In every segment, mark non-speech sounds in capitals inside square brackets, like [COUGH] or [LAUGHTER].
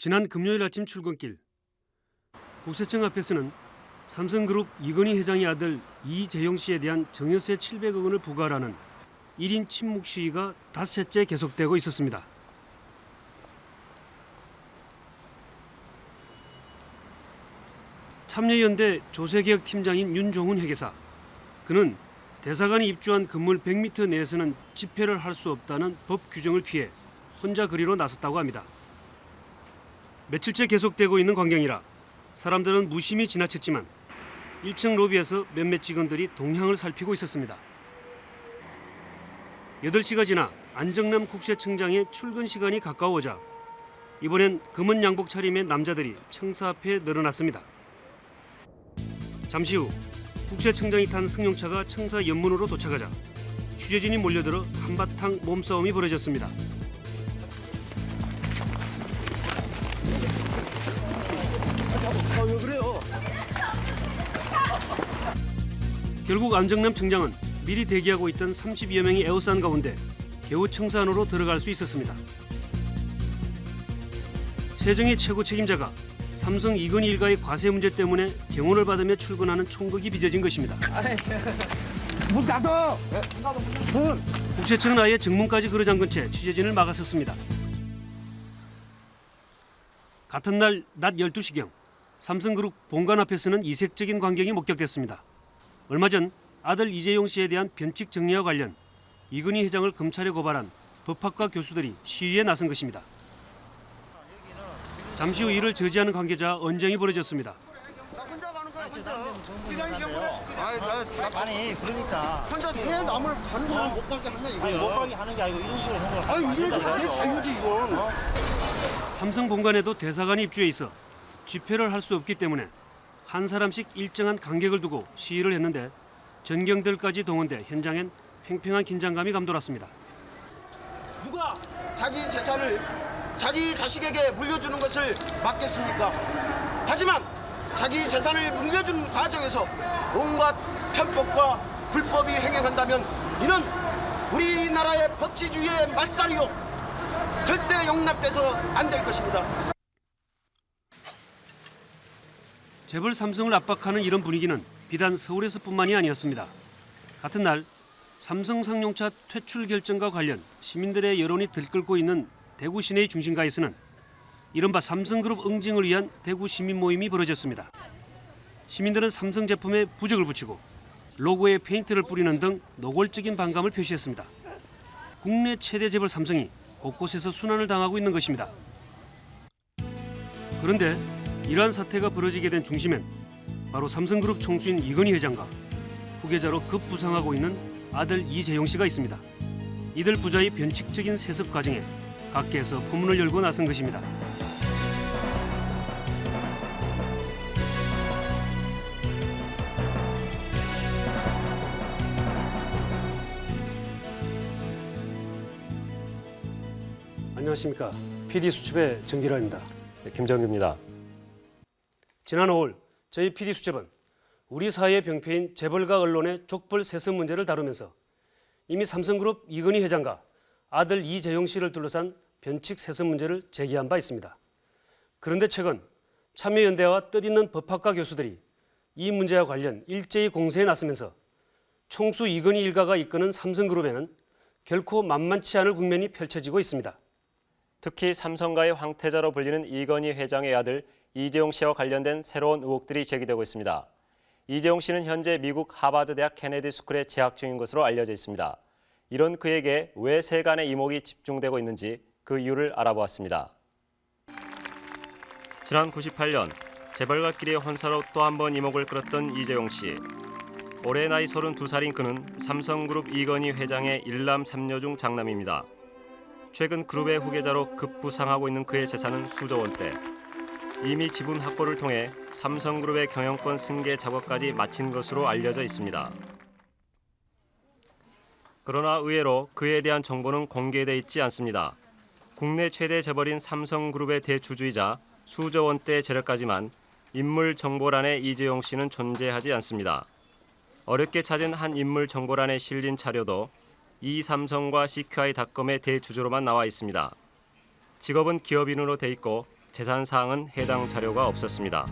지난 금요일 아침 출근길 국세청 앞에서는 삼성그룹 이건희 회장의 아들 이재용 씨에 대한 증여세 700억 원을 부과하라는 1인 침묵 시위가 닷새째 계속되고 있었습니다. 참여연대 조세개혁 팀장인 윤종훈 회계사. 그는 대사관이 입주한 건물 100m 내에서는 집회를 할 수 없다는 법 규정을 피해 혼자 거리로 나섰다고 합니다. 며칠째 계속되고 있는 광경이라 사람들은 무심히 지나쳤지만 1층 로비에서 몇몇 직원들이 동향을 살피고 있었습니다. 8시가 지나 안정남 국세청장의 출근 시간이 가까워오자 이번엔 검은 양복 차림의 남자들이 청사 앞에 늘어났습니다. 잠시 후 국세청장이 탄 승용차가 청사 연문으로 도착하자 취재진이 몰려들어 한바탕 몸싸움이 벌어졌습니다. 결국 안정남 청장은 미리 대기하고 있던 30여 명이 에워싼 가운데 겨우 청사 안으로 들어갈 수 있었습니다. 세정의 최고 책임자가 삼성 이건희 일가의 과세 문제 때문에 경호를 받으며 출근하는 총극이 빚어진 것입니다. 문! 문! 국세청은 아예 정문까지 걸어잠근 채 취재진을 막았었습니다. 같은 날 낮 12시경 삼성그룹 본관 앞에서는 이색적인 광경이 목격됐습니다. 얼마 전 아들 이재용 씨에 대한 변칙 정리와 관련 이건희 회장을 검찰에 고발한 법학과 교수들이 시위에 나선 것입니다. 잠시 후 이를 저지하는 관계자 언쟁이 벌어졌습니다. 아니 그러니까 혼자 해 남을 가는 거야. 못 가게 하는 이거요. 못 가게 하는 게 아니고 이런 식으로 하는 거. 아니 이런 식으로 내 자유지 이건. 삼성 본관에도 대사관이 입주해 있어 집회를 할 수 없기 때문에 한 사람씩 일정한 간격을 두고 시위를 했는데 전경들까지 동원돼 현장엔 팽팽한 긴장감이 감돌았습니다. 누가 자기 재산을 자기 자식에게 물려주는 것을 막겠습니까? 하지만 자기 재산을 물려주는 과정에서 온갖 편법과 불법이 행행한다면 이는 우리나라의 법치주의의 맞살이요 절대 용납돼서 안 될 것입니다. 재벌 삼성을 압박하는 이런 분위기는 비단 서울에서뿐만이 아니었습니다. 같은 날 삼성 상용차 퇴출 결정과 관련 시민들의 여론이 들끓고 있는 대구 시내의 중심가에서는 이른바 삼성그룹 응징을 위한 대구 시민 모임이 벌어졌습니다. 시민들은 삼성 제품에 부적을 붙이고 로고에 페인트를 뿌리는 등 노골적인 반감을 표시했습니다. 국내 최대 재벌 삼성이 곳곳에서 순환을 당하고 있는 것입니다. 그런데 이러한 사태가 벌어지게 된 중심엔 바로 삼성그룹 총수인 이건희 회장과 후계자로 급부상하고 있는 아들 이재용 씨가 있습니다. 이들 부자의 변칙적인 세습 과정에 각계에서 포문을 열고 나선 것입니다. 안녕하십니까. PD 수첩의 정기라입니다. 네, 김정규입니다. 지난 5월 저희 PD 수첩은 우리 사회의 병폐인 재벌과 언론의 족벌 세습 문제를 다루면서 이미 삼성그룹 이건희 회장과 아들 이재용 씨를 둘러싼 변칙 세습 문제를 제기한 바 있습니다. 그런데 최근 참여연대와 뜻있는 법학과 교수들이 이 문제와 관련 일제히 공세에 나서면서 총수 이건희 일가가 이끄는 삼성그룹에는 결코 만만치 않을 국면이 펼쳐지고 있습니다. 특히 삼성가의 황태자로 불리는 이건희 회장의 아들 이재용 씨와 관련된 새로운 의혹들이 제기되고 있습니다. 이재용 씨는 현재 미국 하버드 대학 케네디 스쿨에 재학 중인 것으로 알려져 있습니다. 이런 그에게 왜 세간의 이목이 집중되고 있는지 그 이유를 알아보았습니다. 지난 98년 재벌가끼리의 혼사로 또 한 번 이목을 끌었던 이재용 씨. 올해 나이 32살인 그는 삼성그룹 이건희 회장의 일남 삼녀 중 장남입니다. 최근 그룹의 후계자로 급부상하고 있는 그의 재산은 수조 원대. 이미 지분 확보를 통해 삼성그룹의 경영권 승계 작업까지 마친 것으로 알려져 있습니다. 그러나 의외로 그에 대한 정보는 공개돼 있지 않습니다. 국내 최대 재벌인 삼성그룹의 대주주이자 수조 원대 재력까지만 인물 정보란에 이재용 씨는 존재하지 않습니다. 어렵게 찾은 한 인물 정보란에 실린 자료도 이 삼성과 CQI닷컴의 대주주로만 나와 있습니다. 직업은 기업인으로 돼 있고 재산 사항은 해당 자료가 없었습니다.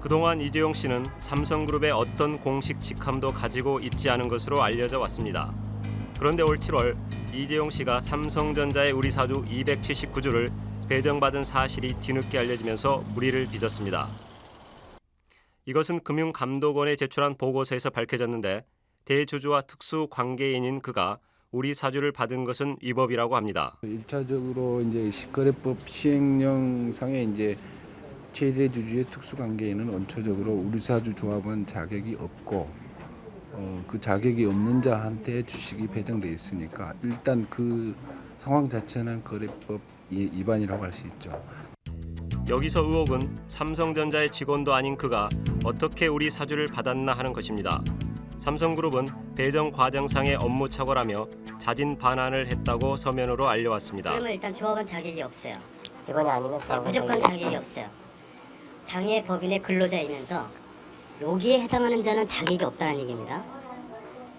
그동안 이재용 씨는 삼성그룹의 어떤 공식 직함도 가지고 있지 않은 것으로 알려져 왔습니다. 그런데 올 7월 이재용 씨가 삼성전자의 우리 사주 279주를 배정받은 사실이 뒤늦게 알려지면서 무리를 빚었습니다. 이것은 금융감독원에 제출한 보고서에서 밝혀졌는데 대주주와 특수 관계인인 그가 우리 사주를 받은 것은 위법이라고 합니다. 일차적으로 이제 거래법 시행령상에 이제 최대 주주의 특수관계인은 원초적으로 우리 사주 조합은 자격이 없고 어, 그 자격이 없는 자한테 주식이 배정돼 있으니까 일단 그 상황 자체는 거래법 이- 위반이라고 할 수 있죠. 여기서 의혹은 삼성전자의 직원도 아닌 그가 어떻게 우리 사주를 받았나 하는 것입니다. 삼성그룹은 배정 과정상의 업무 착오라며 자진 반환을 했다고 서면으로 알려왔습니다. 그러면 일단 조합은 자격이 없어요. 직원이 아니면 네, 무조건 자격이 없어요. 당해 법인의 근로자이면서 여기에 해당하는 자는 자격이 없다는 얘기입니다.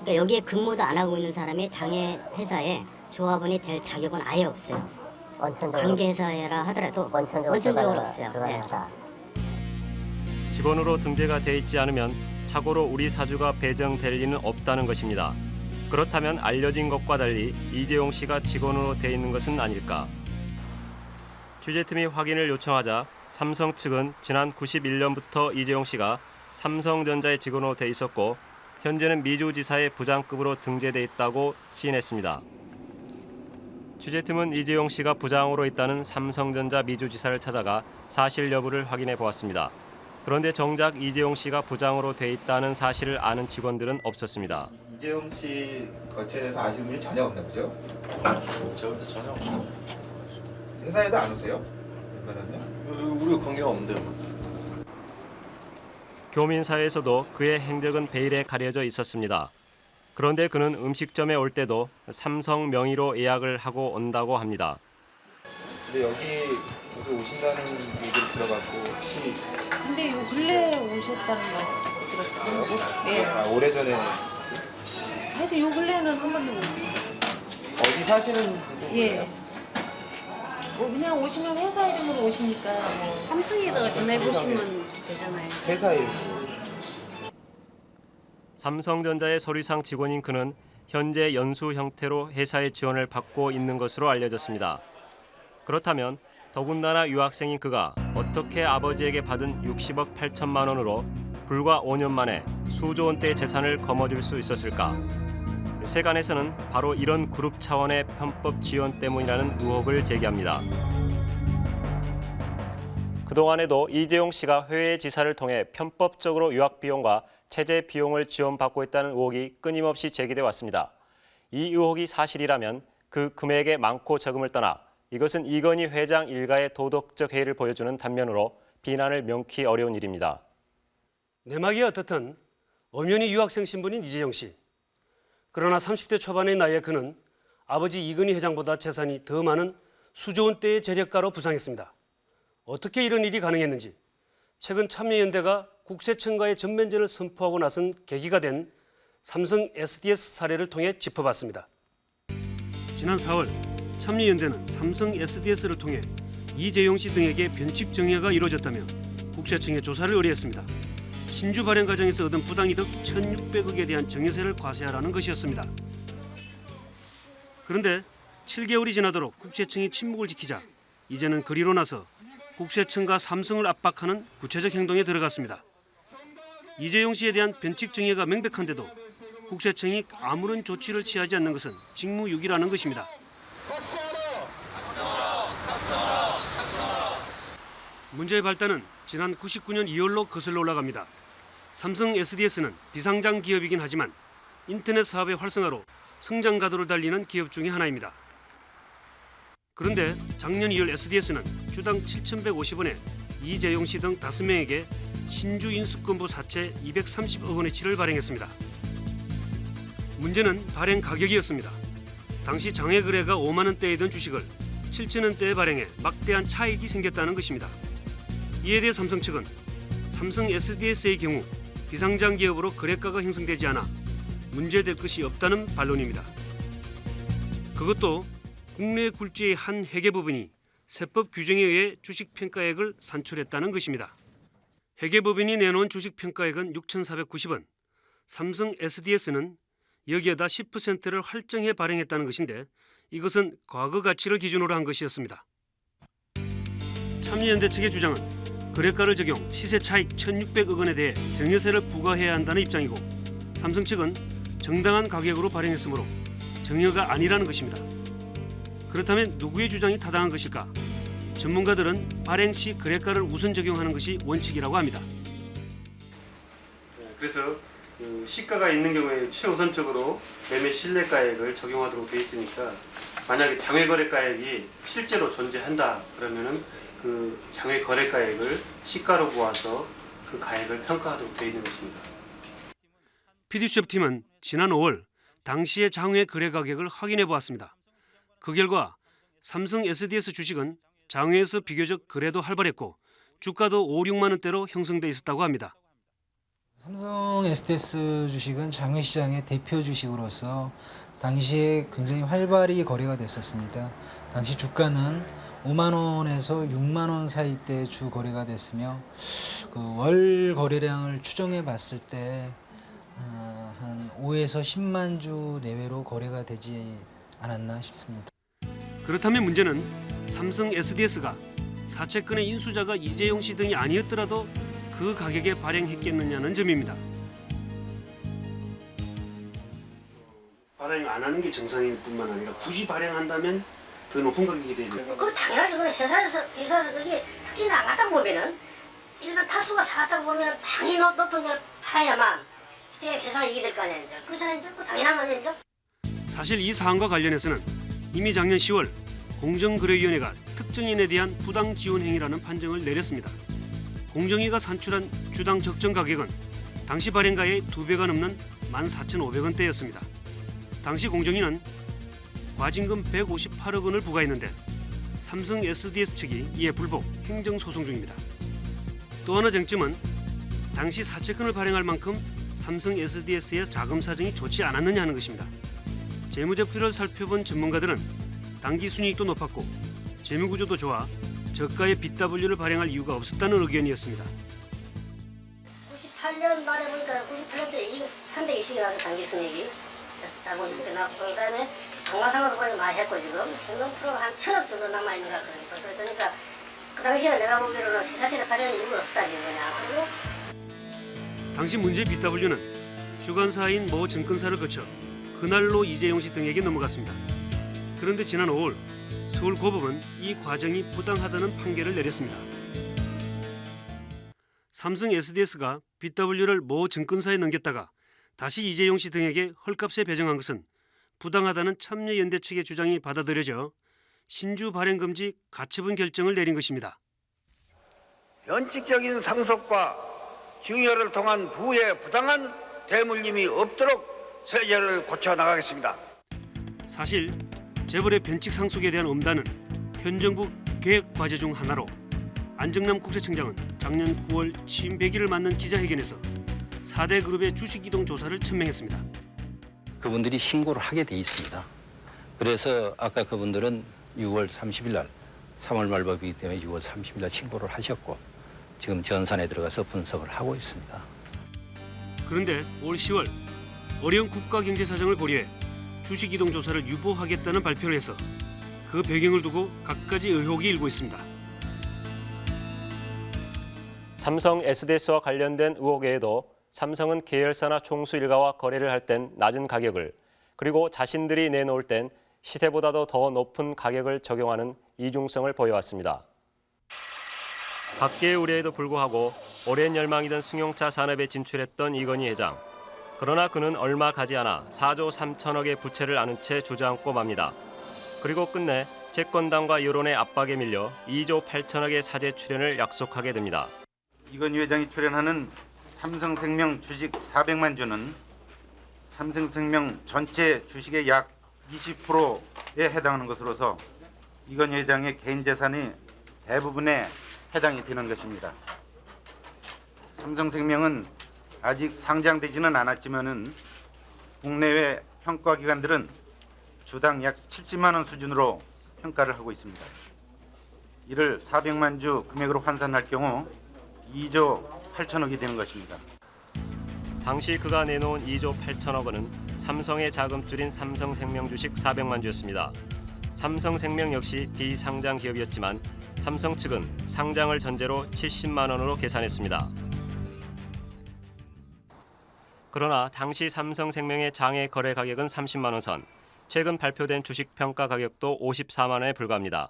그러니까 여기에 근무도 안 하고 있는 사람이 당해 회사에 조합원이 될 자격은 아예 없어요. 원천적으로 관계 회사라 하더라도 원천적으로 원천적으로 없어요. 네. 직원으로 등재가 돼 있지 않으면 착오로 우리 사주가 배정될 리는 없다는 것입니다. 그렇다면 알려진 것과 달리 이재용 씨가 직원으로 돼 있는 것은 아닐까? 취재팀이 확인을 요청하자 삼성 측은 지난 91년부터 이재용 씨가 삼성전자의 직원으로 돼 있었고 현재는 미주지사의 부장급으로 등재돼 있다고 시인했습니다. 취재팀은 이재용 씨가 부장으로 있다는 삼성전자 미주지사를 찾아가 사실 여부를 확인해 보았습니다. 그런데 정작 이재용 씨가 부장으로 돼 있다는 사실을 아는 직원들은 없었습니다. 이재용 씨 거치에 대해서 아시는 분이 전혀 없나 보죠? 저부터 전혀 없어. 회사에도 안 오세요? 웬만하면? 우리가 관계가 없는데요. 교민사에서도 그의 행적은 베일에 가려져 있었습니다. 그런데 그는 음식점에 올 때도 삼성 명의로 예약을 하고 온다고 합니다. 근데 여기 자주 오신다는 얘기를 들어봤고 혹시 근데 요 근래에 오셨다는 거 들었어요. 네. 아, 오래전에 사실 요 근래는 한 번도 못 어디 사시는 분이에요? 예. 뭐 그냥 오시면 회사 이름으로 오시니까 뭐 삼성에다가 전화해 보시면 되잖아요. 회사 일 삼성전자의 서류상 직원인 그는 현재 연수 형태로 회사의 지원을 받고 있는 것으로 알려졌습니다. 그렇다면 더군다나 유학생인 그가 어떻게 아버지에게 받은 60억 8천만 원으로 불과 5년 만에 수조 원대의 재산을 거머쥘 수 있었을까? 세간에서는 바로 이런 그룹 차원의 편법 지원 때문이라는 의혹을 제기합니다. 그동안에도 이재용 씨가 해외 지사를 통해 편법적으로 유학 비용과 체제 비용을 지원받고 있다는 의혹이 끊임없이 제기돼 왔습니다. 이 의혹이 사실이라면 그 금액의 많고 적음을 떠나 이것은 이건희 회장 일가의 도덕적 해이를 보여주는 단면으로 비난을 명키 어려운 일입니다. 내막이 어떻든 엄연히 유학생 신분인 이재용 씨. 그러나 30대 초반의 나이에 그는 아버지 이근희 회장보다 재산이 더 많은 수조 원대의 재력가로 부상했습니다. 어떻게 이런 일이 가능했는지 최근 참여연대가 국세청과의 전면전을 선포하고 나선 계기가 된 삼성 SDS 사례를 통해 짚어봤습니다. 지난 4월 참여연대는 삼성 SDS를 통해 이재용 씨 등에게 변칙 정여가 이루어졌다며 국세청에 조사를 의뢰했습니다. 신주 발행 과정에서 얻은 부당이득 1,600억에 대한 정여세를 과세하라는 것이었습니다. 그런데 7개월이 지나도록 국세청이 침묵을 지키자 이제는 그리로 나서 국세청과 삼성을 압박하는 구체적 행동에 들어갔습니다. 이재용 씨에 대한 변칙 정의가 명백한데도 국세청이 아무런 조치를 취하지 않는 것은 직무유기라는 것입니다. 문제의 발단은 지난 99년 2월로 거슬러 올라갑니다. 삼성 SDS는 비상장 기업이긴 하지만 인터넷 사업의 활성화로 성장 가도를 달리는 기업 중의 하나입니다. 그런데 작년 2월 SDS는 주당 7,150원에 이재용 씨 등 5명에게 신주 인수권부 사채 230억 원어치를 발행했습니다. 문제는 발행 가격이었습니다. 당시 장외 거래가 5만 원대이던 주식을 7천 원대에 발행해 막대한 차익이 생겼다는 것입니다. 이에 대해 삼성 측은 삼성 SDS의 경우 비상장 기업으로 거래가가 형성되지 않아 문제될 것이 없다는 반론입니다. 그것도 국내 굴지의 한 회계 법인이 세법 규정에 의해 주식 평가액을 산출했다는 것입니다. 회계 법인이 내놓은 주식 평가액은 6,490원. 삼성 SDS는 여기에다 10%를 할증해 발행했다는 것인데 이것은 과거 가치를 기준으로 한 것이었습니다. 참여연대 측의 주장은 거래가를 적용 시세 차익 1,600억 원에 대해 증여세를 부과해야 한다는 입장이고 삼성 측은 정당한 가격으로 발행했으므로 증여가 아니라는 것입니다. 그렇다면 누구의 주장이 타당한 것일까? 전문가들은 발행 시 거래가를 우선 적용하는 것이 원칙이라고 합니다. 그래서 그 시가가 있는 경우에 최우선적으로 매매 신뢰가액을 적용하도록 되어 있으니까 만약에 장외 거래가액이 실제로 존재한다 그러면은 그 장외 거래가액을 시가로 모아서 그 가액을 평가하도록 되어 있는 것입니다. PD수첩 팀은 지난 5월 당시의 장외 거래 가격을 확인해 보았습니다. 그 결과 삼성 SDS 주식은 장외에서 비교적 거래도 활발했고 주가도 5, 6만 원대로 형성돼 있었다고 합니다. 삼성 SDS 주식은 장외 시장의 대표 주식으로서 당시에 굉장히 활발히 거래가 됐었습니다. 당시 주가는 5만 원에서 6만 원 사이대 주 거래가 됐으며 그 월 거래량을 추정해 봤을 때 어, 한 5에서 10만 주 내외로 거래가 되지 않았나 싶습니다. 그렇다면 문제는 삼성 SDS가 사채권의 인수자가 이재용 씨 등이 아니었더라도 그 가격에 발행했겠느냐는 점입니다. 발행 안 하는 게 정상일 뿐만 아니라 굳이 발행한다면 더 높은 가격이 되는 그거 당연하죠. 그건 회사에서 회사에서 그게 특징이 안 갔다 보면은 일반 타수가 사갔다 보면 당연히 높- 높은 걸 팔아야만 스테 회사가 이익이 될 거 아니에요. 이제. 그렇잖아요. 이제 그 당연한 거죠. 이제. 사실 이 사안과 관련해서는 이미 작년 10월 공정거래위원회가 특정인에 대한 부당 지원 행위라는 판정을 내렸습니다. 공정위가 산출한 주당 적정 가격은 당시 발행가의 두 배가 넘는 14,500원대였습니다. 당시 공정위는 과징금 158억 원을 부과했는데 삼성 SDS 측이 이에 불복 행정소송 중입니다. 또 하나 쟁점은 당시 사채권을 발행할 만큼 삼성 SDS의 자금 사정이 좋지 않았느냐 하는 것입니다. 재무제표를 살펴본 전문가들은 당기 순이익도 높았고 재무구조도 좋아 저가의 BW를 발행할 이유가 없었다는 의견이었습니다. 98년 말에 보니까 98년도에 이익 320이 나서 단기 순이익이 자- 자본 이렇게 나고 그다음에 정가상각도 보니까 많이 했고 지금 현금 프로가 한 천억 정도 남아 있는 것 같거든요. 그러니까 그 당시에 내가 보기로는 회사채를 발행할 이유가 없다 지금 그냥 그리고 당시 문제의 BW는 주관사인 모 증권사를 거쳐 그날로 이재용 씨 등에게 넘어갔습니다. 그런데 지난 5월 서울 고법은 이 과정이 부당하다는 판결을 내렸습니다. 삼성 SDS가 BW를 모 증권사에 넘겼다가 다시 이재용 씨 등에게 헐값에 배정한 것은 부당하다는 참여연대 측의 주장이 받아들여져 신주 발행 금지 가처분 결정을 내린 것입니다. 원칙적인 상속과 증여를 통한 부의 부당한 대물림이 없도록 세제를 고쳐 나가겠습니다. 사실 재벌의 변칙 상속에 대한 엄단은 현 정부 계획 과제 중 하나로 안정남 국세청장은 작년 9월 취임 100일을 맞는 기자회견에서 4대 그룹의 주식 이동 조사를 천명했습니다. 그분들이 신고를 하게 돼 있습니다. 그래서 아까 그분들은 6월 30일 날 3월 말법이기 때문에 6월 30일 날 신고를 하셨고 지금 전산에 들어가서 분석을 하고 있습니다. 그런데 올 10월 어려운 국가 경제 사정을 고려해 주식 이동 조사를 유보하겠다는 발표를 해서 그 배경을 두고 갖가지 의혹이 일고 있습니다. 삼성 SDS와 관련된 의혹 외에도 삼성은 계열사나 총수 일가와 거래를 할 땐 낮은 가격을 그리고 자신들이 내놓을 땐 시세보다도 더 높은 가격을 적용하는 이중성을 보여왔습니다. 밖의 우려에도 불구하고 오랜 열망이던 승용차 산업에 진출했던 이건희 회장. 그러나 그는 얼마 가지 않아 4조 3천억의 부채를 안은 채 주저앉고 맙니다. 그리고 끝내 채권당과 여론의 압박에 밀려 2조 8천억의 사재 출연을 약속하게 됩니다. 이건희 회장이 출연하는 삼성생명 주식 400만 주는 삼성생명 전체 주식의 약 20%에 해당하는 것으로서 이건희 회장의 개인 재산이 대부분에 해당이 되는 것입니다. 삼성생명은 아직 상장되지는 않았지만은 국내외 평가기관들은 주당 약 70만 원 수준으로 평가를 하고 있습니다. 이를 400만 주 금액으로 환산할 경우 2조 8천억이 되는 것입니다. 당시 그가 내놓은 2조 8천억 원은 삼성의 자금줄인 삼성생명 주식 400만 주였습니다. 삼성생명 역시 비상장 기업이었지만 삼성 측은 상장을 전제로 70만 원으로 계산했습니다. 그러나 당시 삼성생명의 장외 거래 가격은 30만 원 선, 최근 발표된 주식 평가 가격도 54만 원에 불과합니다.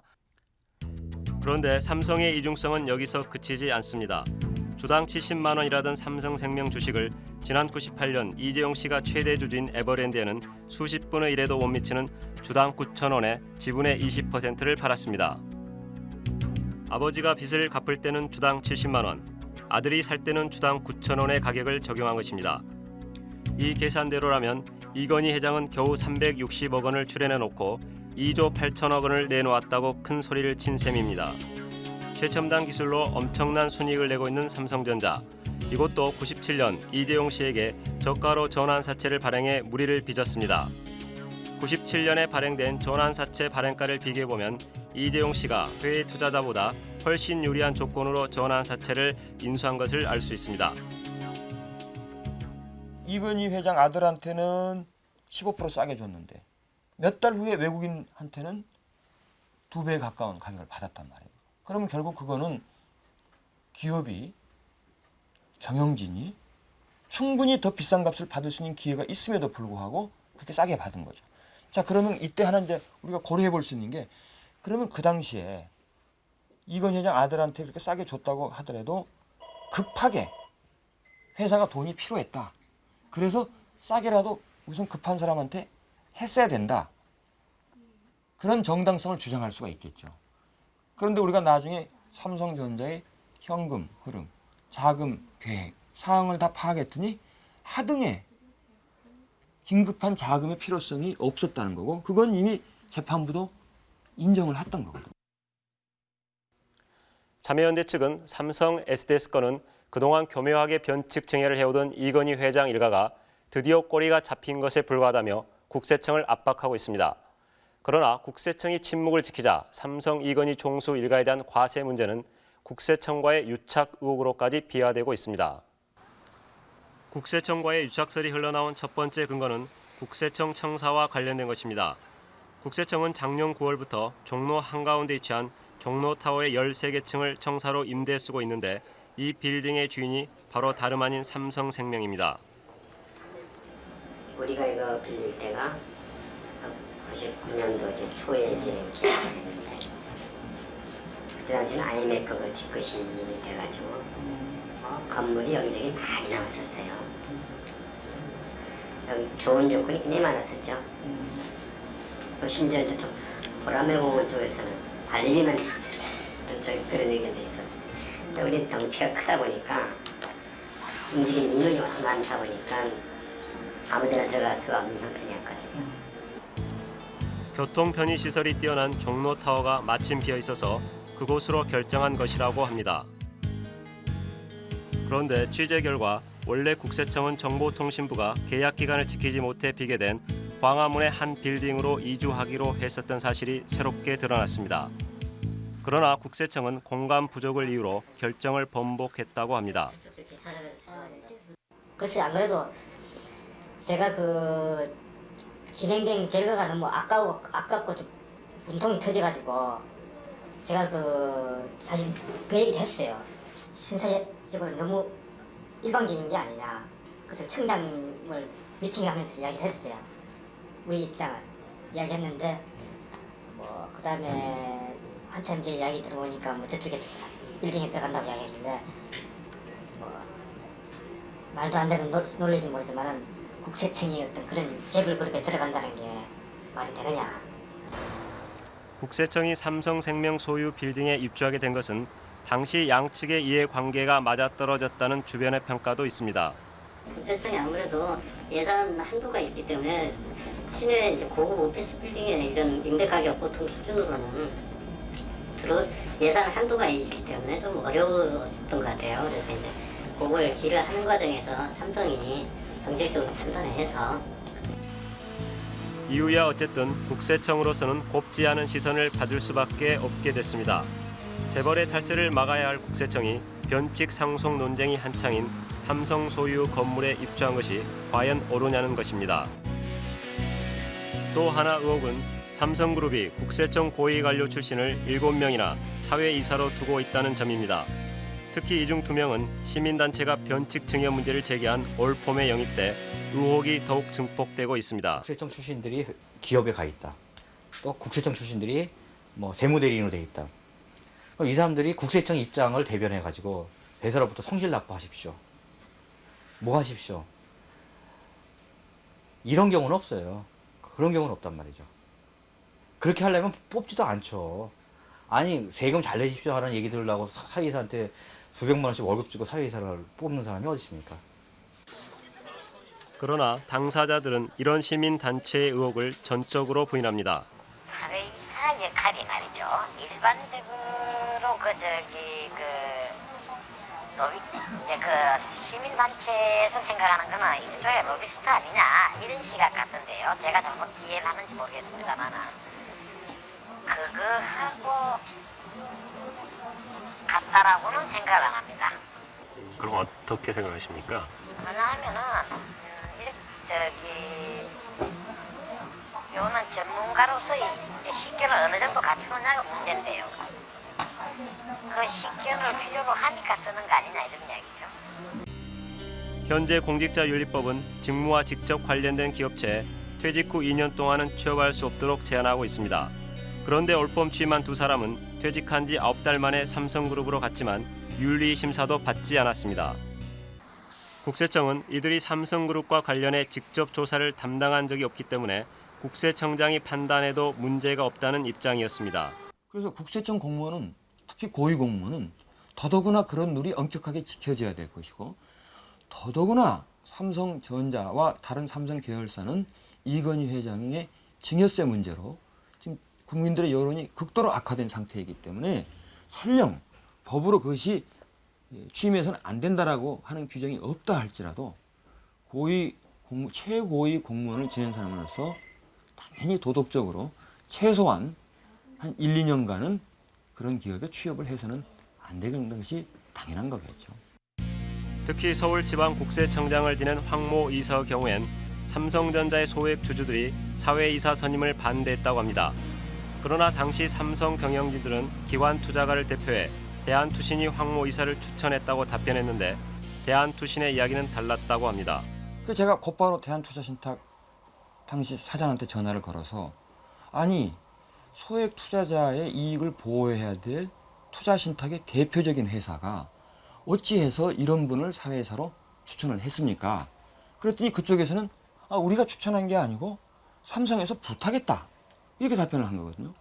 그런데 삼성의 이중성은 여기서 그치지 않습니다. 주당 70만 원이라던 삼성생명 주식을 지난 98년 이재용 씨가 최대 주주인 에버랜드에는 수십 분의 1에도 못 미치는 주당 9천 원에 지분의 20%를 팔았습니다. 아버지가 빚을 갚을 때는 주당 70만 원, 아들이 살 때는 주당 9천 원의 가격을 적용한 것입니다. 이 계산대로라면 이건희 회장은 겨우 360억 원을 출연해 놓고 2조 8천억 원을 내놓았다고 큰 소리를 친 셈입니다. 최첨단 기술로 엄청난 순이익을 내고 있는 삼성전자. 이것도 97년 이대용 씨에게 저가로 전환사채를 발행해 무리를 빚었습니다. 97년에 발행된 전환사채 발행가를 비교해보면 이대용 씨가 회의 투자자보다 훨씬 유리한 조건으로 전환사채를 인수한 것을 알 수 있습니다. 이건희 회장 아들한테는 15% 싸게 줬는데 몇 달 후에 외국인한테는 두 배 가까운 가격을 받았단 말이에요. 그러면 결국 그거는 기업이 경영진이 충분히 더 비싼 값을 받을 수 있는 기회가 있음에도 불구하고 그렇게 싸게 받은 거죠. 자 그러면 이때 하나 이제 우리가 고려해 볼 수 있는 게 그러면 그 당시에 이건 회장 아들한테 그렇게 싸게 줬다고 하더라도 급하게 회사가 돈이 필요했다. 그래서 싸게라도 우선 급한 사람한테 했어야 된다. 그런 정당성을 주장할 수가 있겠죠. 그런데 우리가 나중에 삼성전자의 현금 흐름, 자금 계획, 사항을 다 파악했더니 하등에 긴급한 자금의 필요성이 없었다는 거고 그건 이미 재판부도 인정을 했던 거거든요. 참여연대 측은 삼성 SDS 건은 그동안 교묘하게 변칙 증여를 해오던 이건희 회장 일가가 드디어 꼬리가 잡힌 것에 불과하다며 국세청을 압박하고 있습니다. 그러나 국세청이 침묵을 지키자 삼성 이건희 총수 일가에 대한 과세 문제는 국세청과의 유착 의혹으로까지 비화되고 있습니다. 국세청과의 유착설이 흘러나온 첫 번째 근거는 국세청 청사와 관련된 것입니다. 국세청은 작년 9월부터 종로 한가운데 위치한 종로타워의 13개 층을 청사로 임대 쓰고 있는데 이 빌딩의 주인이 바로 다름 아닌 삼성생명입니다. 우리가 이거 빌릴 때가 99년도 이제 초에 이제 계약했는데 그때 당시는 IMF가 뒤끝이 돼가지고 어, 건물이 여기저기 많이 나왔었어요. 여기 좋은 조건이 굉장히 많았었죠. 또 심지어 저쪽 보라매공원 쪽에서는 관리비만 나왔어요. 그런, 의견도 있었어요. 근데 우리 덩치가 크다 보니까 움직이는 인원이 많다 보니까 아무 데나 들어갈 수 없는 형편이었거든요. 교통 편의 시설이 뛰어난 종로 타워가 마침 비어 있어서 그곳으로 결정한 것이라고 합니다. 그런데 취재 결과 원래 국세청은 정보통신부가 계약 기간을 지키지 못해 비게 된 광화문의 한 빌딩으로 이주하기로 했었던 사실이 새롭게 드러났습니다. 그러나 국세청은 공간 부족을 이유로 결정을 번복했다고 합니다. 글쎄 안 그래도 제가 그 진행된 결과가 너무 아까워 아깝고 좀 분통이 터져가지고 제가 그 사실 그 얘기도 했어요. 신사적으로 너무 일방적인 게 아니냐. 그래서 청장을 미팅하면서 이야기를 했어요. 우리 입장을 이야기했는데 뭐 그 다음에 한참 이제 이야기 들어보니까 뭐 저쪽에 빌딩에 들어간다고 이야기했는데 뭐 말도 안 되는 논- 논리인지 모르지만은 국세청이 어떤 그런 재벌 그룹에 들어간다는 게 말이 되느냐. 국세청이 삼성생명 소유 빌딩에 입주하게 된 것은 당시 양측의 이해관계가 맞아떨어졌다는 주변의 평가도 있습니다. 국세청이 아무래도 예산 한도가 있기 때문에 시내 이제 고급 오피스 빌딩에 이런 임대 가격 보통 수준으로는 들어 예산 한도가 있기 때문에 좀 어려웠던 것 같아요. 그래서 이제 그걸 기를 하는 과정에서 삼성이 정책적으로 판단을 해서 이유야 어쨌든 국세청으로서는 곱지 않은 시선을 받을 수밖에 없게 됐습니다. 재벌의 탈세를 막아야 할 국세청이 변칙 상속 논쟁이 한창인 삼성 소유 건물에 입주한 것이 과연 옳으냐는 것입니다. 또 하나 의혹은 삼성그룹이 국세청 고위 관료 출신을 7명이나 사회이사로 두고 있다는 점입니다. 특히 이 중 두 명은 시민단체가 변칙 증여 문제를 제기한 올폼에 영입돼 의혹이 더욱 증폭되고 있습니다. 국세청 출신들이 기업에 가 있다. 또 국세청 출신들이 뭐 세무대리인으로 돼 있다. 그럼 이 사람들이 국세청 입장을 대변해 가지고 회사로부터 성실 납부하십시오. 뭐 하십시오. 이런 경우는 없어요. 그런 경우는 없단 말이죠. 그렇게 하려면 뽑지도 않죠. 아니 세금 잘 내십시오 하는 얘기 들으려고 사- 사회이사한테 수백만 원씩 월급 주고 사회이사를 뽑는 사람이 어디 있습니까? 그러나 당사자들은 이런 시민단체의 의혹을 전적으로 부인합니다. 사회이사 역할이 말이죠. 일반적으로 그 저기 그 로비 이제 그 시민단체에서 생각하는 거는 일종의 로비스트 아니냐 이런 시각 같은데요. 제가 잘못 이해를 하는지 모르겠습니다만은 그거하고 같다라고는 생각을 안 합니다. 그럼 어떻게 생각하십니까? 왜냐하면은 음, 일- 저기 요는 전문가로서의 식견을 어느 정도 갖추느냐가 문제인데요. 그 식견을 필요로 하니까 쓰는 거 아니냐 이런 이야기죠. 현재 공직자윤리법은 직무와 직접 관련된 기업체에 퇴직 후 2년 동안은 취업할 수 없도록 제한하고 있습니다. 그런데 올봄 취임한 두 사람은 퇴직한 지 9달 만에 삼성그룹으로 갔지만 윤리 심사도 받지 않았습니다. 국세청은 이들이 삼성그룹과 관련해 직접 조사를 담당한 적이 없기 때문에 국세청장이 판단해도 문제가 없다는 입장이었습니다. 그래서 국세청 공무원은 특히 고위 공무원은 더더구나 그런 룰이 엄격하게 지켜져야 될 것이고 더더구나 삼성전자와 다른 삼성 계열사는 이건희 회장의 증여세 문제로 국민들의 여론이 극도로 악화된 상태이기 때문에 설령 법으로 그것이 취임해서는 안 된다라고 하는 규정이 없다 할지라도 고위 공무, 최고위 공무원을 지낸 사람으로서 당연히 도덕적으로 최소한 한 1, 2년간은 그런 기업에 취업을 해서는 안 되는 것이 당연한 거겠죠. 특히 서울지방국세청장을 지낸 황모 이서 경우엔 삼성전자의 소액 주주들이 사회이사 선임을 반대했다고 합니다. 그러나 당시 삼성 경영진들은 기관 투자가를 대표해 대한투신이 황모 이사를 추천했다고 답변했는데 대한투신의 이야기는 달랐다고 합니다. 그 제가 곧바로 대한투자신탁 당시 사장한테 전화를 걸어서 아니 소액 투자자의 이익을 보호해야 될 투자신탁의 대표적인 회사가 어찌해서 이런 분을 사회이사로 추천을 했습니까? 그랬더니 그쪽에서는 아, 우리가 추천한 게 아니고 삼성에서 부탁했다 이렇게 답변을 한 거거든요.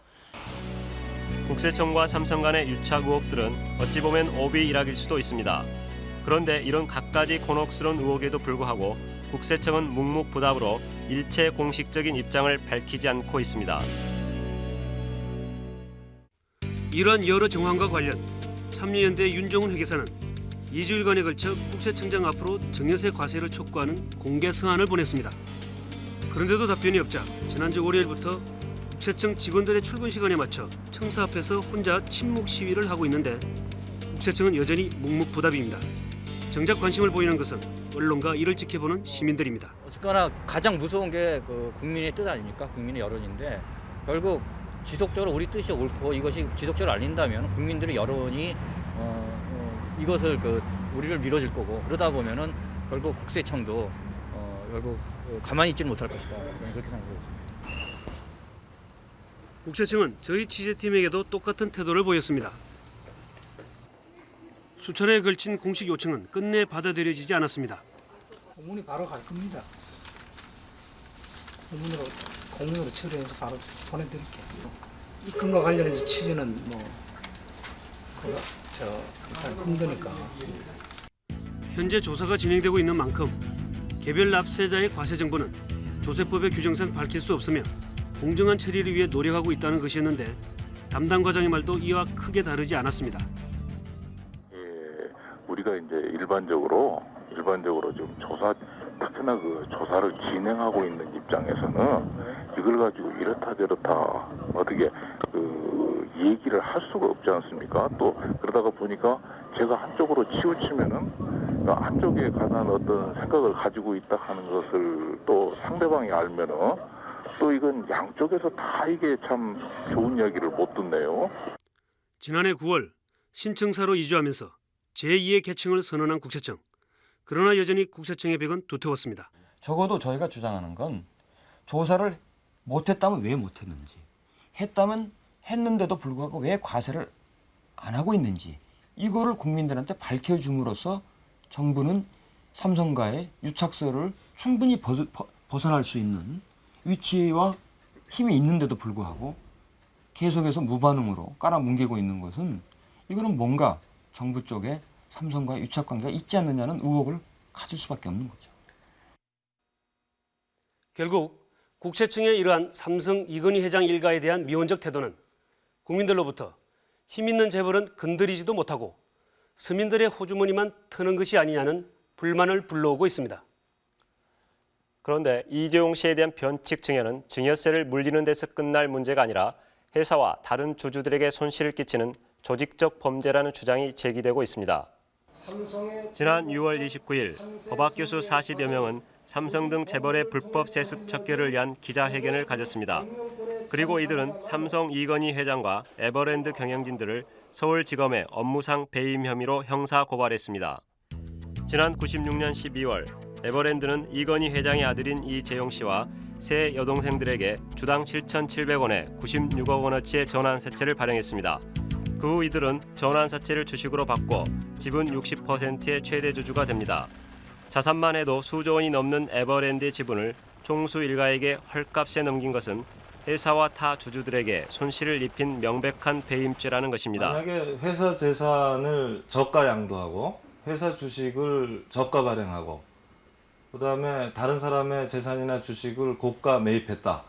국세청과 삼성 간의 유착 의혹들은 어찌 보면 오비 일학일 수도 있습니다. 그런데 이런 갖가지 곤혹스러운 의혹에도 불구하고 국세청은 묵묵부답으로 일체 공식적인 입장을 밝히지 않고 있습니다. 이러한 여러 정황과 관련 참여연대 윤정훈 회계사는 2주일간에 걸쳐 국세청장 앞으로 증여세 과세를 촉구하는 공개 서한을 보냈습니다. 그런데도 답변이 없자 지난주 월요일부터 국세청 직원들의 출근 시간에 맞춰 청사 앞에서 혼자 침묵 시위를 하고 있는데 국세청은 여전히 묵묵부답입니다. 정작 관심을 보이는 것은 언론과 이를 지켜보는 시민들입니다. 어쨌거나 가장 무서운 게 그 국민의 뜻 아닙니까? 국민의 여론인데 결국 지속적으로 우리 뜻이 옳고 이것이 지속적으로 알린다면 국민들의 여론이 어, 어, 이것을 그 우리를 밀어줄 거고 그러다 보면은 결국 국세청도 어, 결국 어, 가만히 있지는 못할 것이다 그렇게 생각하고 있습니다. 국세청은 저희 취재팀에게도 똑같은 태도를 보였습니다. 수차례에 걸친 공식 요청은 끝내 받아들여지지 않았습니다. 공문이 바로 갈 겁니다. 공문으로 공문으로 처리해서 바로 보내드릴게요. 이 건과 관련해서 취재는 뭐 그거 저 일단 힘드니까 현재 조사가 진행되고 있는 만큼 개별 납세자의 과세 정보는 조세법의 규정상 밝힐 수 없으며 공정한 처리를 위해 노력하고 있다는 것이었는데 담당 과장의 말도 이와 크게 다르지 않았습니다. 우리가 이제 일반적으로 일반적으로 지금 조사 특히나 그 조사를 진행하고 있는 입장에서는 이걸 가지고 이렇다 저렇다 어떻게 그 얘기를 할 수가 없지 않습니까? 또 그러다가 보니까 제가 한쪽으로 치우치면은 그 한쪽에 관한 어떤 생각을 가지고 있다 하는 것을 또 상대방이 알면은 또 이건 양쪽에서 다 이게 참 좋은 이야기를 못 듣네요. 지난해 9월 신청사로 이주하면서 제2의 계층을 선언한 국세청. 그러나 여전히 국세청의 벽은 두터웠습니다. 적어도 저희가 주장하는 건 조사를 못했다면 왜 못했는지, 했다면 했는데도 불구하고 왜 과세를 안 하고 있는지 이거를 국민들한테 밝혀줌으로써 정부는 삼성과의 유착설을 충분히 벗, 벗어날 수 있는 위치와 힘이 있는데도 불구하고 계속해서 무반응으로 깔아뭉개고 있는 것은 이거는 뭔가 정부 쪽에 삼성과 유착 관계가 있지 않느냐는 의혹을 가질 수밖에 없는 거죠. 결국 국세청의 이러한 삼성 이건희 회장 일가에 대한 미온적 태도는 국민들로부터 힘 있는 재벌은 건드리지도 못하고 서민들의 호주머니만 트는 것이 아니냐는 불만을 불러오고 있습니다. 그런데 이재용 씨에 대한 변칙 증여는 증여세를 물리는 데서 끝날 문제가 아니라 회사와 다른 주주들에게 손실을 끼치는 조직적 범죄라는 주장이 제기되고 있습니다. 지난 6월 29일 법학 교수 40여 명은 삼성 등 재벌의 불법 세습 척결을 위한 기자회견을 가졌습니다. 그리고 이들은 삼성 이건희 회장과 에버랜드 경영진들을 서울지검에 업무상 배임 혐의로 형사 고발했습니다. 지난 96년 12월 에버랜드는 이건희 회장의 아들인 이재용 씨와 세 여동생들에게 주당 7,700원에 96억 원어치의 전환사채를 발행했습니다. 그 후 이들은 전환사채를 주식으로 바꿔 지분 60%의 최대 주주가 됩니다. 자산만 해도 수조 원이 넘는 에버랜드의 지분을 총수 일가에게 헐값에 넘긴 것은 회사와 타 주주들에게 손실을 입힌 명백한 배임죄라는 것입니다. 만약에 회사 재산을 저가 양도하고 회사 주식을 저가 발행하고 그 다음에 다른 사람의 재산이나 주식을 고가 매입했다.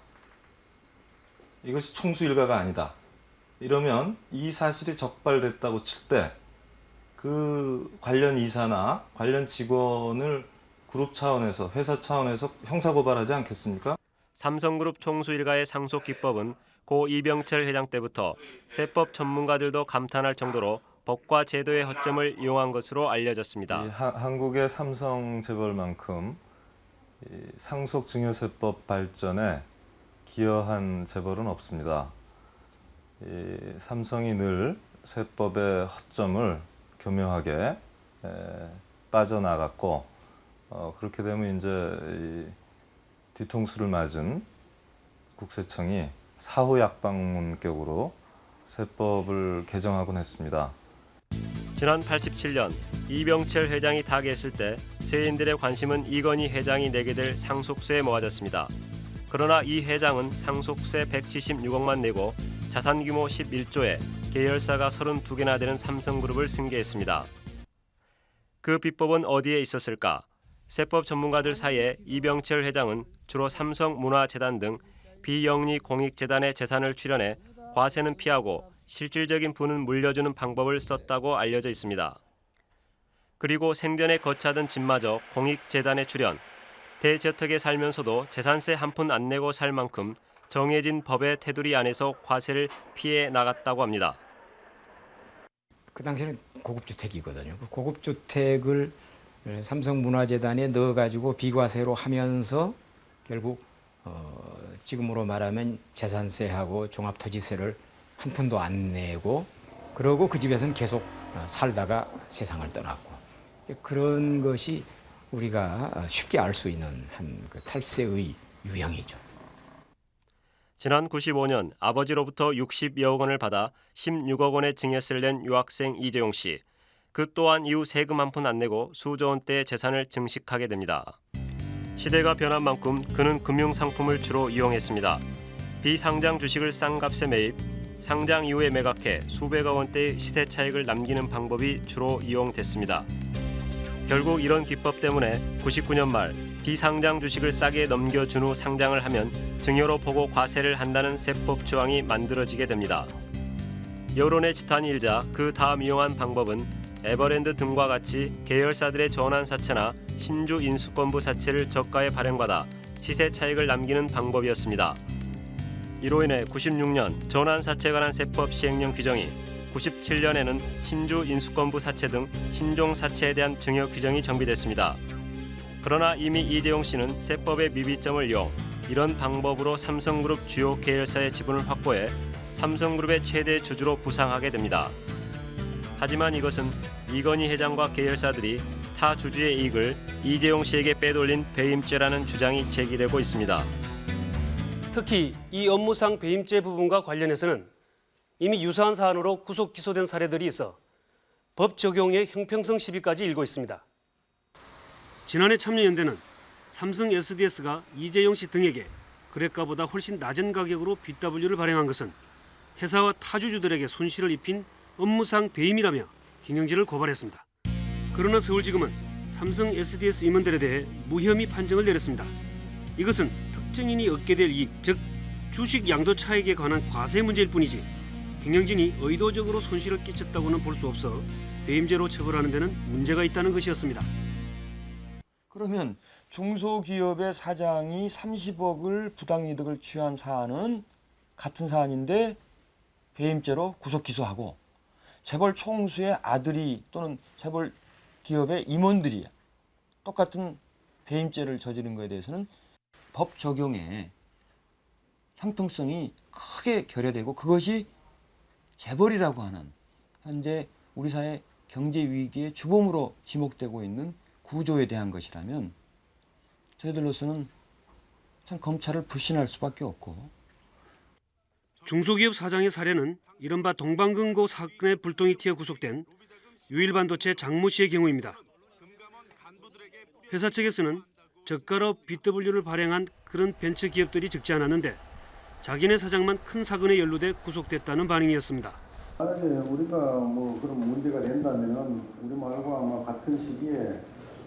이것이 총수 일가가 아니다. 이러면 이 사실이 적발됐다고 칠 때 그 관련 이사나 관련 직원을 그룹 차원에서 회사 차원에서 형사 고발하지 않겠습니까? 삼성그룹 총수 일가의 상속 기법은 고 이병철 회장 때부터 세법 전문가들도 감탄할 정도로 법과 제도의 허점을 이용한 것으로 알려졌습니다. 이 하, 한국의 삼성 재벌만큼 이 상속 증여세법 발전에 기여한 재벌은 없습니다. 이 삼성이 늘 세법의 허점을 교묘하게 에, 빠져나갔고 어, 그렇게 되면 이제 이 뒤통수를 맞은 국세청이 사후 약방문격으로 세법을 개정하곤 했습니다. 지난 87년 이병철 회장이 타계했을 때 세인들의 관심은 이건희 회장이 내게 될 상속세에 모아졌습니다. 그러나 이 회장은 상속세 176억만 내고 자산 규모 11조에 계열사가 32개나 되는 삼성그룹을 승계했습니다. 그 비법은 어디에 있었을까? 세법 전문가들 사이에 이병철 회장은 주로 삼성문화재단 등 비영리 공익재단의 재산을 출연해 과세는 피하고 실질적인 부는 물려주는 방법을 썼다고 알려져 있습니다. 그리고 생전에 거차던 집마저 공익재단에 출연, 대저택에 살면서도 재산세 한 푼 안 내고 살 만큼 정해진 법의 테두리 안에서 과세를 피해 나갔다고 합니다. 그 당시에는 고급주택이거든요. 그 고급주택을 삼성문화재단에 넣어가지고 비과세로 하면서 결국 어, 지금으로 말하면 재산세하고 종합토지세를 한 푼도 안 내고 그러고 그 집에서는 계속 살다가 세상을 떠났고 그런 것이 우리가 쉽게 알 수 있는 한 그 탈세의 유형이죠. 지난 95년 아버지로부터 60여억 원을 받아 16억 원의 증여세를 낸 유학생 이재용 씨. 그 또한 이후 세금 한 푼 안 내고 수조 원대의 재산을 증식하게 됩니다. 시대가 변한 만큼 그는 금융 상품을 주로 이용했습니다. 비상장 주식을 싼 값에 매입, 상장 이후에 매각해 수백억 원대의 시세 차익을 남기는 방법이 주로 이용됐습니다. 결국 이런 기법 때문에 99년 말 비상장 주식을 싸게 넘겨준 후 상장을 하면 증여로 보고 과세를 한다는 세법 조항이 만들어지게 됩니다. 여론의 지탄이 일자 그 다음 이용한 방법은 에버랜드 등과 같이 계열사들의 전환 사채나 신주 인수권부 사채를 저가에 발행받아 시세 차익을 남기는 방법이었습니다. 이로 인해 96년 전환 사채에 관한 세법 시행령 규정이 97년에는 신주 인수권부 사채 등 신종 사채에 대한 증여 규정이 정비됐습니다. 그러나 이미 이재용 씨는 세법의 미비점을 이용 이런 방법으로 삼성그룹 주요 계열사의 지분을 확보해 삼성그룹의 최대 주주로 부상하게 됩니다. 하지만 이것은 이건희 회장과 계열사들이 타 주주의 이익을 이재용 씨에게 빼돌린 배임죄라는 주장이 제기되고 있습니다. 특히 이 업무상 배임죄 부분과 관련해서는 이미 유사한 사안으로 구속 기소된 사례들이 있어 법 적용의 형평성 시비까지 일고 있습니다. 지난해 참여연대는 삼성 SDS가 이재용 씨 등에게 거래가보다 훨씬 낮은 가격으로 BW를 발행한 것은 회사와 타주주들에게 손실을 입힌 업무상 배임이라며 경영진을 고발했습니다. 그러나 서울지검은 삼성 SDS 임원들에 대해 무혐의 판정을 내렸습니다. 이것은 특정인이 얻게 될 이익, 즉 주식 양도 차익에 관한 과세 문제일 뿐이지 경영진이 의도적으로 손실을 끼쳤다고는 볼 수 없어 배임죄로 처벌하는 데는 문제가 있다는 것이었습니다. 그러면 중소기업의 사장이 30억을 부당이득을 취한 사안은 같은 사안인데 배임죄로 구속 기소하고 재벌 총수의 아들이 또는 재벌 기업의 임원들이 똑같은 배임죄를 저지른 것에 대해서는 법 적용에 형평성이 크게 결여되고 그것이 재벌이라고 하는 현재 우리 사회 경제 위기의 주범으로 지목되고 있는 구조에 대한 것이라면 저희들로서는 참 검찰을 불신할 수밖에 없고 중소기업 사장의 사례는 이른바 동방금고 사건의 불똥이 튀어 구속된 유일반도체 장모 씨의 경우입니다. 회사 측에서는 저가로 BW를 발행한 그런 벤처 기업들이 적지 않았는데 자기네 사장만 큰 사건에 연루돼 구속됐다는 반응이었습니다. 만약에 우리가 뭐 그런 문제가 된다면은 우리 말고 아마 같은 시기에